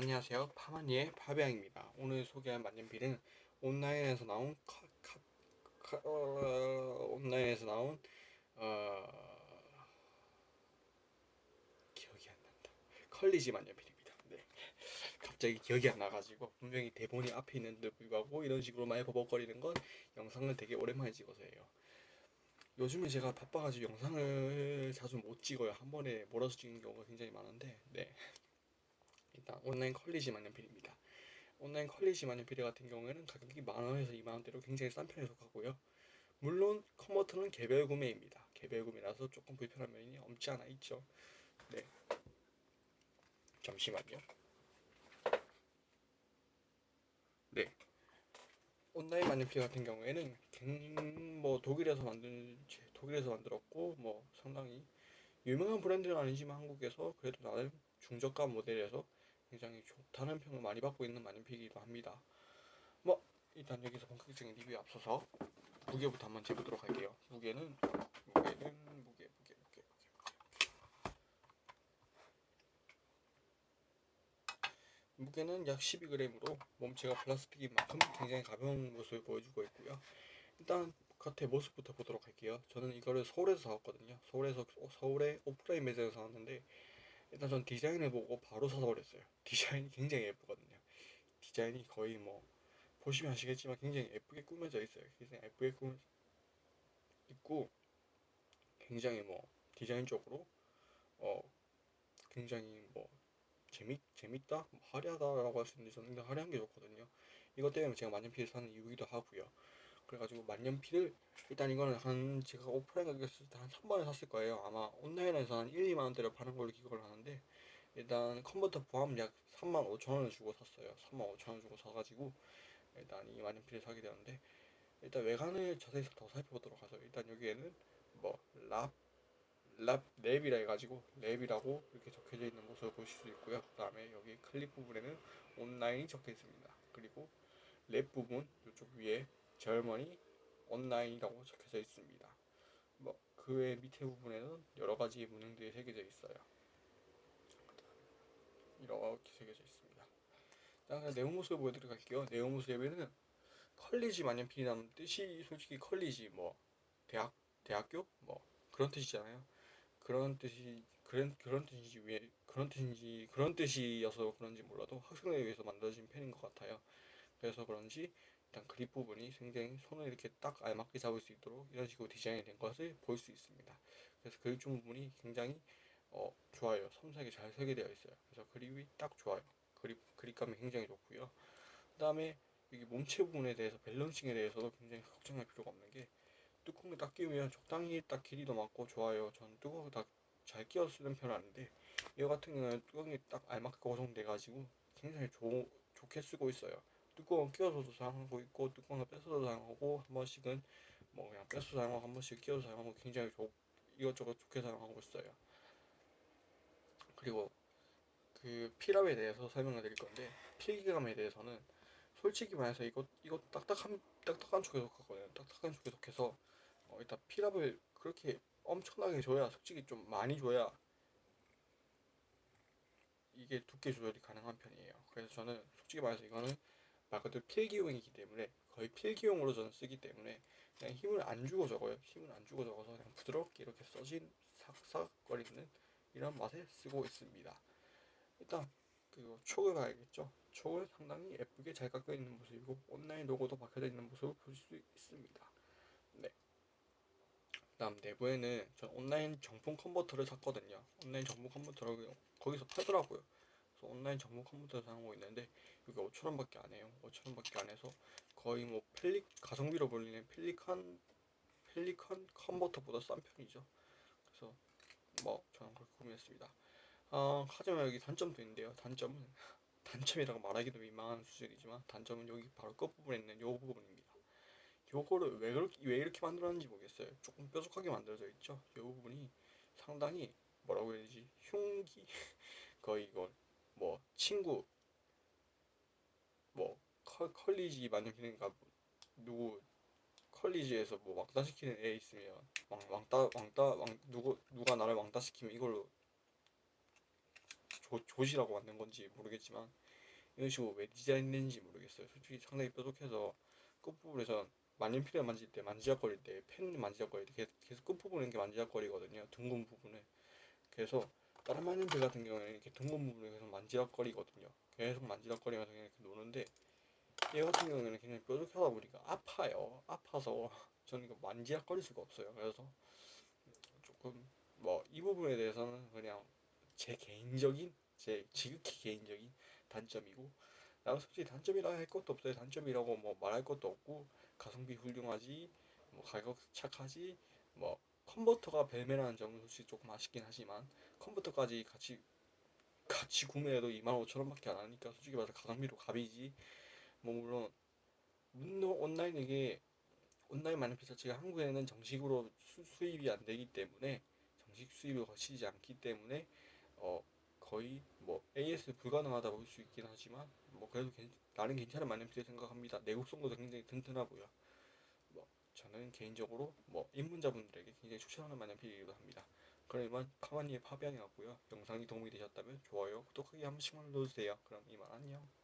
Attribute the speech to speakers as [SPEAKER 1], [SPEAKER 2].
[SPEAKER 1] 안녕하세요. 파마니의 파비앙입니다. 오늘 소개할 만년필은 온라인에서 나온 카, 카, 카, 어, 온라인에서 나온 어, 기억이 안 난다. 컬리지 만년필입니다. 네. 갑자기 기억이 안 나가지고 분명히 대본이 앞에 있는데 불구하고 이런 식으로 많이 버벅거리는 건 영상을 되게 오랜만에 찍어서예요. 요즘에 제가 바빠가지고 영상을 자주 못 찍어요. 한 번에 몰아서 찍는 경우가 굉장히 많은데 네 일단 온라인 컬리지 만년필입니다. 온라인 컬리지 만년필 같은 경우에는 가격이 만원에서 2만원대로 굉장히 싼 편에 속하고요. 물론 컨버터는 개별 구매입니다. 개별 구매라서 조금 불편한 면이 없지 않아 있죠. 네. 잠시만요. 네. 온라인 만년필 같은 경우에는 뭐 독일에서 만든 독일에서 만들었고 뭐 상당히 유명한 브랜드는 아니지만 한국에서 그래도 나름 중저가 모델에서 굉장히 좋다는 평을 많이 받고 있는 만년필이기도 합니다. 뭐 일단 여기서 본격적인 리뷰에 앞서서 무게부터 한번 재보도록 할게요. 무게는 무게는 무게 무게 무게 무게 무게 무게는 약 12g으로 몸체가 플라스틱인 만큼 굉장히 가벼운 모습을 보여주고 있고요. 일단 겉에 모습부터 보도록 할게요. 저는 이거를 서울에서 사왔거든요. 서울에서 서울의 오프라인 매장에서 사왔는데 일단 전 디자인을 보고 바로 사서 버렸어요. 디자인이 굉장히 예쁘거든요. 디자인이 거의 뭐 보시면 아시겠지만 굉장히 예쁘게 꾸며져 있어요. 굉장히 예쁘게 꾸며져 있고 굉장히 뭐 디자인적으로 어 굉장히 뭐 재밌 재밌다? 뭐 화려하다라고 할 수 있는데 저는 화려한 게 좋거든요. 이것 때문에 제가 만년필을 사는 이유이기도 하고요 그래가지고 만년필을 일단 이거는 한 제가 오프라인 가격에서 한 3만원 샀을 거예요. 아마 온라인에서 한 1, 2만원대로 파는 걸로 기억을 하는데 일단 컨버터 포함 약 3만 5천원을 주고 샀어요. 3만 5천원 주고 사가지고 일단 이 만년필을 사게 되었는데 일단 외관을 자세히 더 살펴보도록 하죠. 일단 여기에는 뭐 랍, 랍 랩이라 해가지고 랩이라고 이렇게 적혀져 있는 모습을 보실 수 있고요. 그 다음에 여기 클립 부분에는 온라인이 적혀 있습니다. 그리고 랩 부분 이쪽 위에 젊은이 온라인이라고 적혀져 있습니다. 뭐 그 외 밑에 부분에는 여러 가지 문양들이 새겨져 있어요. 이렇게 새겨져 있습니다. 다음 내용 모습을 보여드리도록 할게요. 내용 모습에는 컬리지 만년필이라는 뜻이 솔직히 컬리지 뭐 대학 대학교 뭐 그런 뜻이잖아요. 그런 뜻이 그런 그런 뜻인지 왜 그런 뜻인지 그런 뜻이어서 그런지 몰라도 학생을 위해서 만들어진 펜인 것 같아요. 그래서 그런지 일단 그립 부분이 굉장히 손을 이렇게 딱 알맞게 잡을 수 있도록 이런 식으로 디자인이 된 것을 볼 수 있습니다. 그래서 그립 중 부분이 굉장히 어, 좋아요. 섬세하게 잘 설계되어 있어요. 그래서 그립이 딱 좋아요. 그립, 그립감이 굉장히 좋고요. 그 다음에 여기 몸체 부분에 대해서 밸런싱에 대해서도 굉장히 걱정할 필요가 없는 게 뚜껑을 딱 끼우면 적당히 딱 길이도 맞고 좋아요. 전 뚜껑을 딱잘 끼워 쓰는 편은 아닌데 이거 같은 경우는 뚜껑이 딱 알맞게 고정돼 가지고 굉장히 조, 좋게 쓰고 있어요. 뚜껑을 끼워서도 사용하고 있고 뚜껑을 뺏어서 사용하고 한 번씩은 뭐 그냥 뺏어 사용하고 한 번씩 끼워서 사용하고 굉장히 좋, 이것저것 좋게 사용하고 있어요. 그리고 그 필압에 대해서 설명을 드릴 건데 필기감에 대해서는 솔직히 말해서 이거 이거 딱딱한 딱딱한 쪽에 속하거든요. 딱딱한 쪽에 속해서 어, 일단 필압을 그렇게 엄청나게 줘야 솔직히 좀 많이 줘야 이게 두께 조절이 가능한 편이에요. 그래서 저는 솔직히 말해서 이거는 말 그대로 필기용이기 때문에 거의 필기용으로 저는 쓰기 때문에 그냥 힘을 안 주고 적어요. 힘을 안 주고 적어서 그냥 부드럽게 이렇게 써진 삭삭거리는 이런 맛에 쓰고 있습니다. 일단 그리고 촉을 봐야겠죠? 촉을 상당히 예쁘게 잘 깎여 있는 모습이고 온라인 로고도 박혀져 있는 모습을 볼수 있습니다. 네. 다음 내부에는 전 온라인 정품 컨버터를 샀거든요. 온라인 정품 컨버터를 거기서 팔더라고요 그래서 온라인 정보 컨버터 사용하고 있는데 이게 5천원밖에 안 해요. 5천원밖에 안 해서 거의 뭐 펠리 가성비로 불리는 펠리칸 펠리컨 컨버터보다 싼 편이죠. 그래서 뭐 저는 그렇게 구매했습니다. 어, 하지만 여기 단점도 있는데요. 단점은 단점이라고 말하기도 민망한 수준이지만 단점은 여기 바로 끝부분에 있는 요 부분입니다. 요거를 왜 그렇게 왜 이렇게 만들었는지 모르겠어요. 조금 뾰족하게 만들어져 있죠. 요 부분이 상당히 뭐라고 해야 되지? 흉기? 거의 이건 뭐 친구 뭐 컬, 컬리지 만약에 뭐 누구 컬리지에서 뭐 왕따 시키는 애 있으면 왕, 왕따 왕따 왕 누구 누가 나를 왕따 시키면 이걸로 조, 조시라고 만든 건지 모르겠지만 이런 식으로 왜 디자인된지 모르겠어요. 솔직히 상당히 뾰족해서 끝부분에선 만년필을 만질 때 만지작거릴 때펜 만지작거릴 때 계속, 계속 끝부분에 만지작거리거든요. 둥근 부분에. 그래서 다른 만년필 같은 경우에는 이렇게 둥근 부분에 계속 만지작거리거든요. 계속 만지작거리면서 그냥 이렇게 노는데 얘 같은 경우에는 굉장히 뾰족하다 보니까 아파요. 아파서 저는 이거 만지작거릴 수가 없어요. 그래서 조금 뭐 이 부분에 대해서는 그냥 제 개인적인 제 지극히 개인적인 단점이고 나는 솔직히 단점이라 할 것도 없어요. 단점이라고 뭐 말할 것도 없고 가성비 훌륭하지 뭐 가격 착하지 뭐 컨버터가 벨메라는 점은 솔직히 조금 아쉽긴 하지만 컨버터까지 같이 같이 구매해도 25,000원밖에 안 하니까 솔직히 말해서 가성비로 갑이지 뭐 물론 물론 온라인 이게 온라인 만년필 자체가 한국에는 정식으로 수, 수입이 안 되기 때문에 정식 수입을 거치지 않기 때문에 어 거의 뭐 AS 불가능하다 볼 수 있긴 하지만 뭐 그래도 괜- 나름 괜찮은 만년필 생각합니다. 내구성도 굉장히 튼튼하고요. 뭐 저는 개인적으로 뭐 입문자분들에게 굉장히 추천하는 만년필이기도 합니다. 그러면 카마니의 파비앙이었고요. 영상이 도움이 되셨다면 좋아요, 구독하기 한 번씩만 눌러주세요. 그럼 이만 안녕.